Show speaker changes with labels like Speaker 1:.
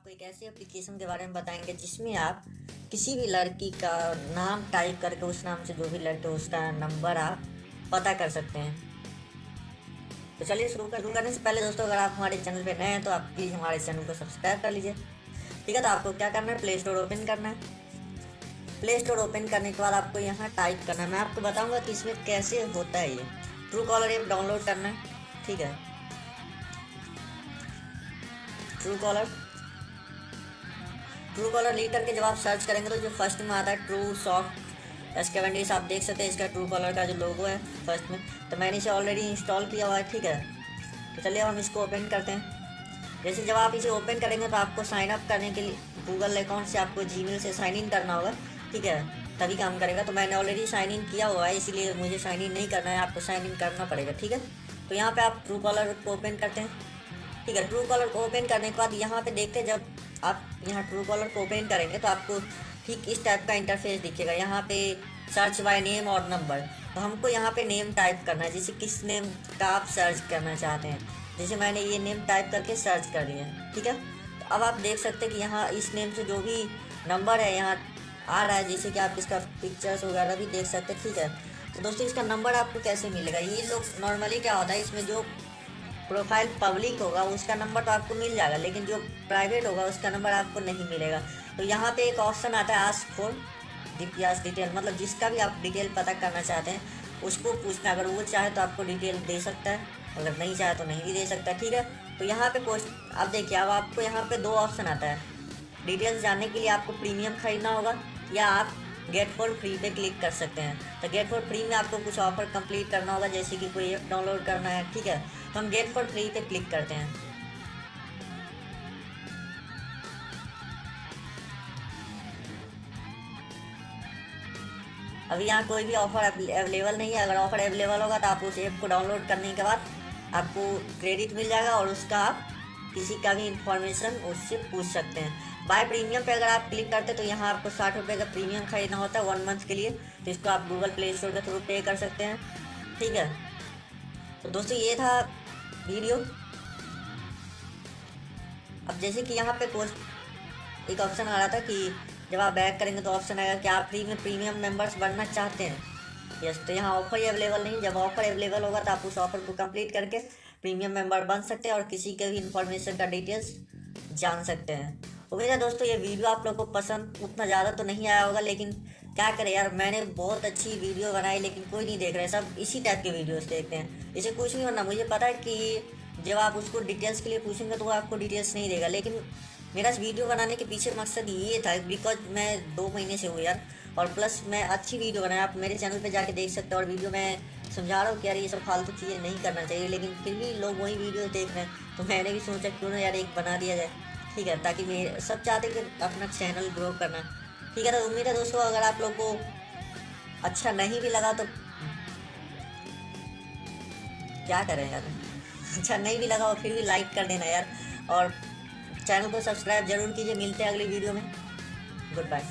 Speaker 1: आपको एक ऐसी एप्लीकेशन के बारे में बताएँगे जिसमें आप किसी भी लड़की का नाम टाइप करके उस नाम से जो भी लड़के उसका नंबर आप पता कर सकते हैं। तो चलिए शुरू कर, शुरू करने से पहले दोस्तों, अगर आप हमारे चैनल पे नए हैं तो आप प्लीज़ हमारे चैनल को सब्सक्राइब कर लीजिए। ठीक है तो आपको क्या करना है? प्ले स्टोर ओपन करना है। प्ले स्टोर ओपन करने के बाद आपको यहाँ टाइप करना है। मैं आपको बताऊँगा कि इसमें कैसे होता है ये। ट्रू कॉलर ऐप डाउनलोड करना है। ठीक है। True caller true caller lead करके जब आप सर्च करेंगे तो जो फ़र्स्ट में आता है ट्रू सॉफ्ट एस्केवेंडिस आप देख सकते हैं इसका ट्रू कॉलर का जो लोगो है फ़र्स्ट में। तो मैंने इसे ऑलरेडी इंस्टॉल किया हुआ है, ठीक है? तो चलिए हम इसको ओपन करते हैं। जैसे जब आप इसे ओपन करेंगे तो आपको साइन अप करने के लिए गूगल अकाउंट से आपको जी से साइन इन करना होगा, ठीक है? तभी काम करेगा। तो मैंने ऑलरेडी साइन इन किया हुआ है, इसीलिए मुझे साइन इन नहीं करना है, आपको साइन इन करना पड़ेगा, ठीक है? तो यहाँ पे आप ट्रू कॉलर को ओपन करते हैं, ठीक है? ट्रू कॉलर को ओपन करने के बाद यहाँ पे देखते हैं जब आप यहाँ ट्रू कॉलर को ओपन करेंगे तो आपको ठीक इस टाइप का इंटरफेस दिखेगा। यहाँ पे सर्च बाय नेम और नंबर तो हमको यहाँ पे नेम टाइप करना है। जैसे किस नेम का आप सर्च करना चाहते हैं। जैसे मैंने ये नेम टाइप करके सर्च कर लिया ठीक है? तो अब आप देख सकते हैं कि यहाँ इस नेम से जो भी नंबर है यहाँ आ रहा है। जैसे कि आप इसका पिक्चर्स वगैरह भी देख सकते हैं। ठीक है? तो दोस्तों, इसका नंबर आपको कैसे मिलेगा? ये लोग नॉर्मली क्या होता है, इसमें जो प्रोफ़ाइल पब्लिक होगा, उसका नंबर तो आपको मिल जाएगा, लेकिन जो प्राइवेट होगा, उसका नंबर आपको नहीं मिलेगा। तो यहाँ पे एक ऑप्शन आता है आस्क फॉर डिपियास डिटेल मतलब जिसका भी आप डिटेल पता करना चाहते हैं, उसको पूछना अगर वो चाहे तो आपको डिटेल दे सकता है, अगर नहीं चाहे तो नहीं भी दे सकता ठीक है? तो यहाँ पे क्वेश्चन अब देखिए, अब आपको यहाँ पे दो ऑप्शन आता है। डिटेल्स जानने के लिए आपको प्रीमियम खरीदना होगा, या आप गेट फॉर फ्री पे क्लिक कर सकते हैं। तो गेट फॉर फ्री में आपको कुछ ऑफ़र कंप्लीट करना होगा, जैसे कि कोई ऐप डाउनलोड करना है, ठीक है? तो हम गेट फॉर फ्री पे क्लिक करते हैं। अभी यहाँ कोई भी ऑफ़र अवेलेबल नहीं है। अगर ऑफ़र अवेलेबल होगा तो आप उस ऐप को डाउनलोड करने के बाद आपको क्रेडिट मिल जाएगा और उसका आप किसी का भी इंफॉर्मेशन उससे पूछ सकते हैं। बाय प्रीमियम पे अगर आप क्लिक करते तो यहाँ आपको साठ रुपये का प्रीमियम खरीदना होता है वन मंथ के लिए। तो इसको आप गूगल प्ले स्टोर के थ्रू पे कर सकते हैं। ठीक है? तो दोस्तों, ये था वीडियो अब जैसे कि यहाँ पे पोस्ट एक ऑप्शन आ रहा था कि जब आप बैक करेंगे तो ऑप्शन आएगा कि आप फ्री में प्रीमियम मेंबर्स बनना चाहते हैं। यस तो यहाँ ऑफ़र ही अवेलेबल नहीं जब ऑफ़र अवेलेबल होगा तो आप उस ऑफ़र को कंप्लीट करके प्रीमियम मेंबर बन सकते हैं और किसी के भी इंफॉर्मेशन का डिटेल्स जान सकते हैं। उम्मीद है दोस्तों, ये वीडियो आप लोग को पसंद उतना ज़्यादा तो नहीं आया होगा, लेकिन क्या करें यार, मैंने बहुत अच्छी वीडियो बनाई, लेकिन कोई नहीं देख रहे सब इसी टाइप के वीडियोस देखते हैं। इसे कुछ नहीं होना, मुझे पता है कि जब आप उसको डिटेल्स के लिए पूछेंगे तो वो आपको डिटेल्स नहीं देगा, लेकिन मेरा वीडियो बनाने के पीछे मकसद ये था बिकॉज़ मैं दो महीने से हूँ यार, और प्लस मैं अच्छी वीडियो बनाया, आप मेरे चैनल पे जाके देख सकते हो, और वीडियो मैं समझा रहा हूँ कि यार, ये सब फालतू चीज़ें नहीं करना चाहिए, लेकिन फिर भी लोग वही वीडियो देख रहे हैं तो मैंने भी सोचा, क्यों ना यार एक बना दिया जाए। ठीक है, ताकि मेरे सब चाहते हैं कि अपना चैनल ग्रो करना। ठीक है तो उम्मीद है दोस्तों, अगर आप लोग को अच्छा नहीं भी लगा तो क्या करें यार? अच्छा नहीं भी लगा और फिर भी लाइक कर देना यार। और चैनल को सब्सक्राइब ज़रूर कीजिए, मिलते हैं अगली वीडियो में। Good bye